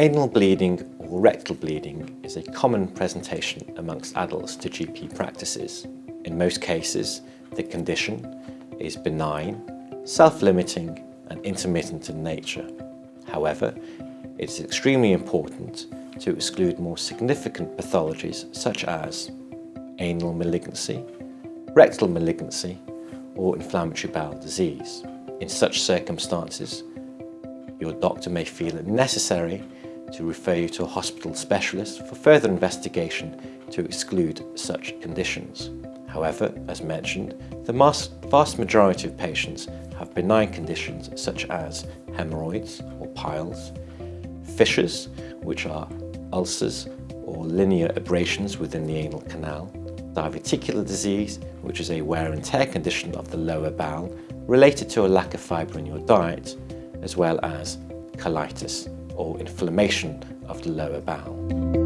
Anal bleeding or rectal bleeding is a common presentation amongst adults to GP practices. In most cases, the condition is benign, self-limiting and intermittent in nature. However, it is extremely important to exclude more significant pathologies such as anal malignancy, rectal malignancy or inflammatory bowel disease. In such circumstances, your doctor may feel it necessary to refer you to a hospital specialist for further investigation to exclude such conditions. However, as mentioned, the vast majority of patients have benign conditions such as hemorrhoids or piles, fissures, which are ulcers or linear abrasions within the anal canal, diverticular disease, which is a wear and tear condition of the lower bowel related to a lack of fibre in your diet, as well as colitis or inflammation of the lower bowel.